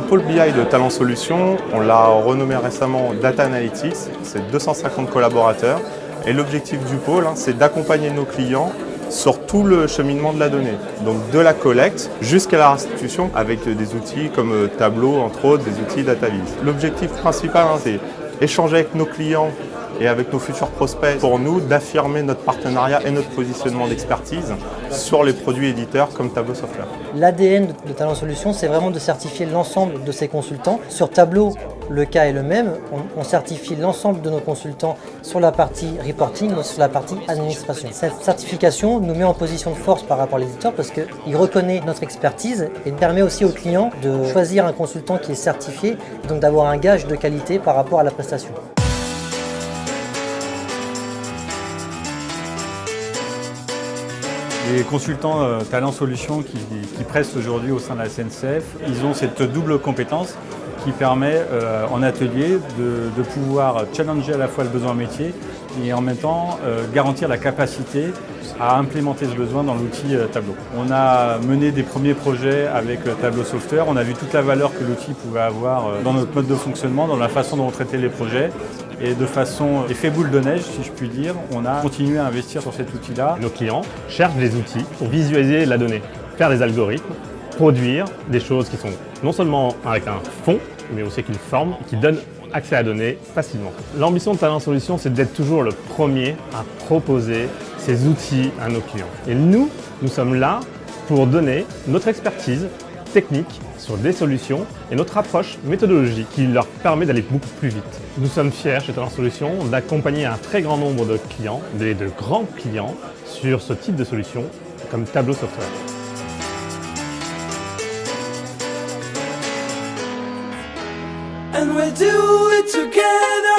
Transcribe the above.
pôle BI de Talent Solutions, on l'a renommé récemment Data Analytics, c'est 250 collaborateurs. Et l'objectif du pôle, hein, c'est d'accompagner nos clients sur tout le cheminement de la donnée. Donc de la collecte jusqu'à la restitution avec des outils comme euh, Tableau, entre autres, des outils DataVis. L'objectif principal, hein, c'est échanger avec nos clients et avec nos futurs prospects pour nous d'affirmer notre partenariat et notre positionnement d'expertise sur les produits éditeurs comme Tableau Software. L'ADN de Talent Solutions, c'est vraiment de certifier l'ensemble de ses consultants. Sur Tableau, le cas est le même. On, certifie l'ensemble de nos consultants sur la partie reporting sur la partie administration. Cette certification nous met en position de force par rapport à l'éditeur parce qu'il reconnaît notre expertise et permet aussi aux clients de choisir un consultant qui est certifié, donc d'avoir un gage de qualité par rapport à la prestation. Les consultants euh, Talent Solutions qui, qui pressent aujourd'hui au sein de la SNCF, ils ont cette double compétence qui permet euh, en atelier de, pouvoir challenger à la fois le besoin métier et en même temps euh, garantir la capacité à implémenter ce besoin dans l'outil euh, Tableau. On a mené des premiers projets avec Tableau Software, on a vu toute la valeur que l'outil pouvait avoir dans notre mode de fonctionnement, dans la façon dont on traitait les projets et de façon effet boule de neige, si je puis dire, on a continué à investir sur cet outil-là. Nos clients cherchent des outils pour visualiser la donnée, faire des algorithmes, produire des choses qui sont non seulement avec un fond, mais aussi avec une forme qui donne accès à la donnée facilement. L'ambition de Talent Solutions, c'est d'être toujours le premier à proposer ces outils à nos clients. Et nous, nous sommes là pour donner notre expertise technique sur des solutions et notre approche méthodologique qui leur permet d'aller beaucoup plus vite. Nous sommes fiers chez Talent Solutions d'accompagner un très grand nombre de clients, de grands clients, sur ce type de solution comme Tableau Software. and we'll do it together.